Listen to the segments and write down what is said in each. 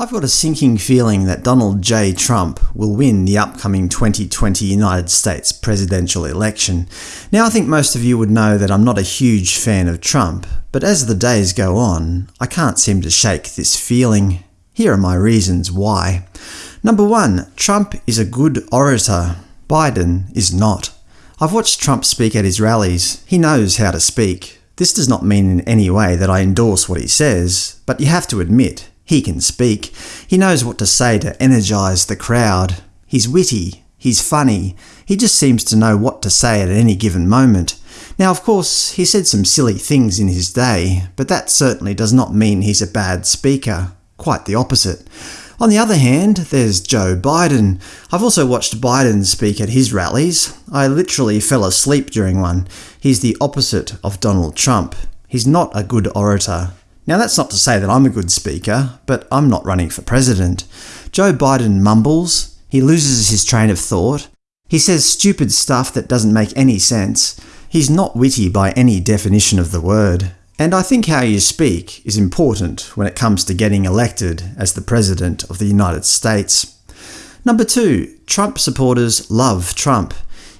I've got a sinking feeling that Donald J. Trump will win the upcoming 2020 United States presidential election. Now I think most of you would know that I'm not a huge fan of Trump, but as the days go on, I can't seem to shake this feeling. Here are my reasons why. Number 1. Trump is a good orator. Biden is not. I've watched Trump speak at his rallies. He knows how to speak. This does not mean in any way that I endorse what he says, but you have to admit, he can speak. He knows what to say to energise the crowd. He's witty. He's funny. He just seems to know what to say at any given moment. Now of course, he said some silly things in his day, but that certainly does not mean he's a bad speaker. Quite the opposite. On the other hand, there's Joe Biden. I've also watched Biden speak at his rallies. I literally fell asleep during one. He's the opposite of Donald Trump. He's not a good orator. Now that's not to say that I'm a good speaker, but I'm not running for president. Joe Biden mumbles, he loses his train of thought, he says stupid stuff that doesn't make any sense, he's not witty by any definition of the word. And I think how you speak is important when it comes to getting elected as the President of the United States. Number 2. Trump supporters love Trump.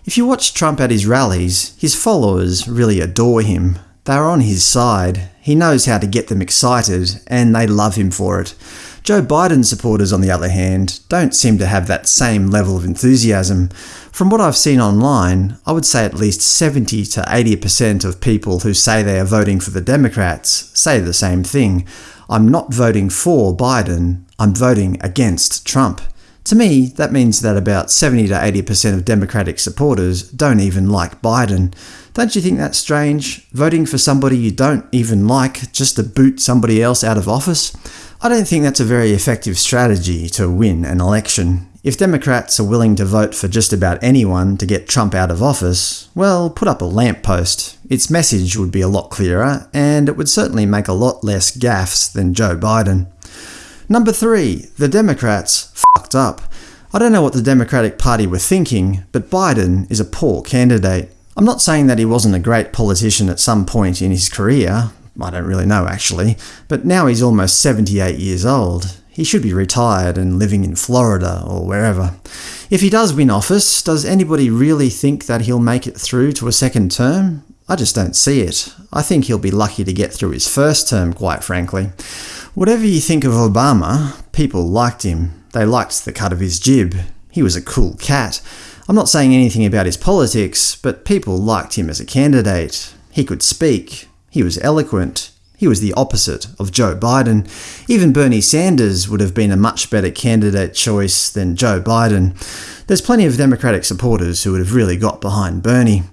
If you watch Trump at his rallies, his followers really adore him. They're on his side. He knows how to get them excited, and they love him for it. Joe Biden supporters, on the other hand, don't seem to have that same level of enthusiasm. From what I've seen online, I would say at least 70 to 80% of people who say they are voting for the Democrats say the same thing. I'm not voting for Biden, I'm voting against Trump. To me, that means that about 70 to 80% of Democratic supporters don't even like Biden. Don't you think that's strange? Voting for somebody you don't even like just to boot somebody else out of office? I don't think that's a very effective strategy to win an election. If Democrats are willing to vote for just about anyone to get Trump out of office, well, put up a lamppost. Its message would be a lot clearer, and it would certainly make a lot less gaffes than Joe Biden. Number 3. The Democrats fucked up. I don't know what the Democratic Party were thinking, but Biden is a poor candidate. I'm not saying that he wasn't a great politician at some point in his career, I don't really know actually, but now he's almost 78 years old. He should be retired and living in Florida or wherever. If he does win office, does anybody really think that he'll make it through to a second term? I just don't see it. I think he'll be lucky to get through his first term, quite frankly. Whatever you think of Obama, people liked him. They liked the cut of his jib. He was a cool cat. I'm not saying anything about his politics, but people liked him as a candidate. He could speak. He was eloquent. He was the opposite of Joe Biden. Even Bernie Sanders would have been a much better candidate choice than Joe Biden. There's plenty of Democratic supporters who would have really got behind Bernie.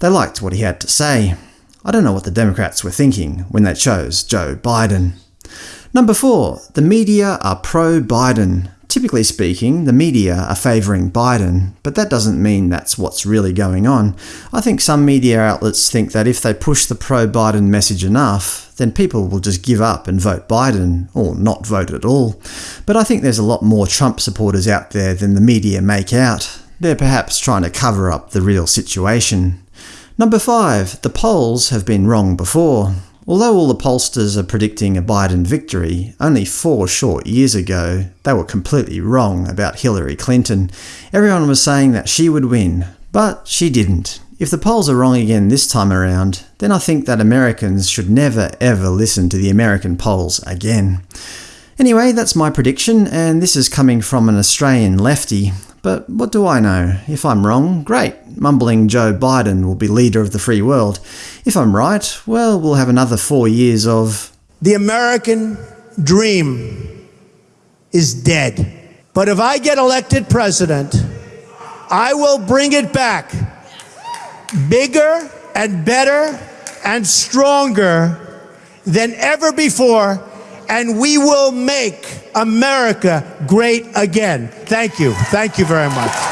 They liked what he had to say. I don't know what the Democrats were thinking when they chose Joe Biden. Number 4. The media are pro-Biden. Typically speaking, the media are favouring Biden, but that doesn't mean that's what's really going on. I think some media outlets think that if they push the pro-Biden message enough, then people will just give up and vote Biden, or not vote at all. But I think there's a lot more Trump supporters out there than the media make out. They're perhaps trying to cover up the real situation. Number 5. The polls have been wrong before. Although all the pollsters are predicting a Biden victory, only four short years ago they were completely wrong about Hillary Clinton. Everyone was saying that she would win, but she didn't. If the polls are wrong again this time around, then I think that Americans should never ever listen to the American polls again. Anyway, that's my prediction, and this is coming from an Australian lefty. But what do I know? If I'm wrong, great. Mumbling Joe Biden will be leader of the free world. If I'm right, well, we'll have another four years of… The American dream is dead. But if I get elected president, I will bring it back bigger and better and stronger than ever before, and we will make America great again. Thank you. Thank you very much.